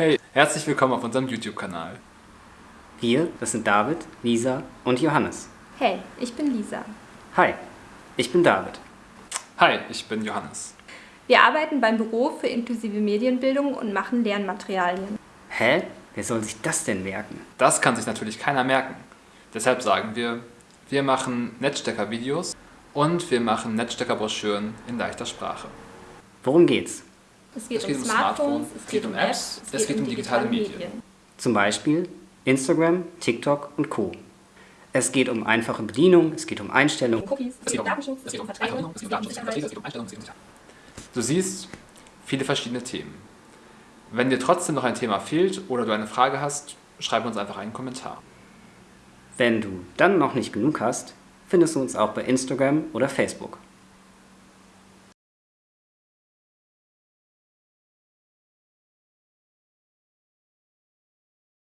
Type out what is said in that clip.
Hey, herzlich willkommen auf unserem YouTube-Kanal. Wir, das sind David, Lisa und Johannes. Hey, ich bin Lisa. Hi, ich bin David. Hi, ich bin Johannes. Wir arbeiten beim Büro für inklusive Medienbildung und machen Lernmaterialien. Hä? Wer soll sich das denn merken? Das kann sich natürlich keiner merken. Deshalb sagen wir, wir machen Netzstecker-Videos und wir machen Netzstecker-Broschüren in leichter Sprache. Worum geht's? Es geht, Es geht um um Smartphones, Smartphone, es geht um Apps, es geht um digitale Medien. Zum Beispiel Instagram, TikTok und Co. Es geht um einfache Bedienung, es geht um Einstellungen. Cookies, es geht um Datenschutz, es geht um Verträge, es geht um Sicherheit. Du siehst viele verschiedene Themen. Wenn dir trotzdem noch ein Thema fehlt oder du eine Frage hast, schreib uns einfach einen Kommentar. Wenn du dann noch nicht genug hast, findest du uns auch bei Instagram oder Facebook.